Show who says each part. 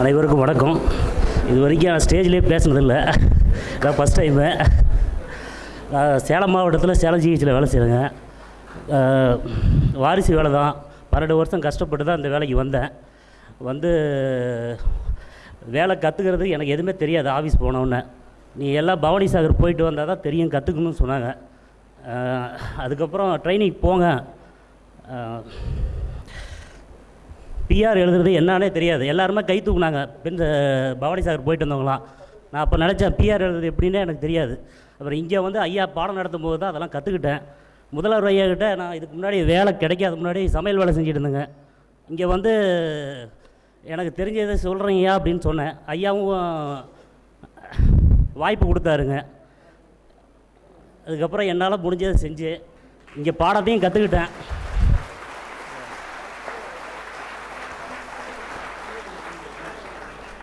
Speaker 1: அனைவருக்கும் வணக்கம். இது வரைக்கும் நான் ஸ்டேஜ்லேயே பேசினதில்லை. நான் ஃபஸ்ட் டைமு நான் சேலம் மாவட்டத்தில் சேலம் ஜிஹெச்சில் வேலை செய்கிறேங்க வாரிசு வேலை தான். பன்னெண்டு வருஷம் கஷ்டப்பட்டு தான் இந்த வேலைக்கு வந்தேன். வந்து வேலை கற்றுக்கிறது எனக்கு எதுவுமே தெரியாது ஆஃபீஸ் போனோன்னே நீ எல்லாம் பவானி சாகர் போயிட்டு வந்தால் தான் தெரியும் கற்றுக்கணும்னு சொன்னாங்க. அதுக்கப்புறம் ட்ரைனிங் போங்க. பிஆர் எழுதுறது என்னன்னே தெரியாது. எல்லாருமே கை தூக்குனாங்க. பெண் பவானி சாகர் போயிட்டு வந்தவங்களாம். நான் அப்போ நினச்சேன் பிஆர் எழுதுறது எப்படின்னே எனக்கு தெரியாது. அப்புறம் இங்கே வந்து ஐயா பாடம் நடத்தும் போது தான் அதெல்லாம் கற்றுக்கிட்டேன் முதல்வர் ஐயா கிட்ட நான் இதுக்கு முன்னாடி வேலை கிடைக்காத முன்னாடி சமையல் வேலை செஞ்சுட்டு இருந்தேங்க. இங்கே வந்து எனக்கு தெரிஞ்சதை சொல்கிறீங்கய்யா அப்படின்னு சொன்னேன். ஐயாவும் வாய்ப்பு கொடுத்தாருங்க. அதுக்கப்புறம் என்னால் முடிஞ்சதை செஞ்சு இங்கே பாடத்தையும் கற்றுக்கிட்டேன்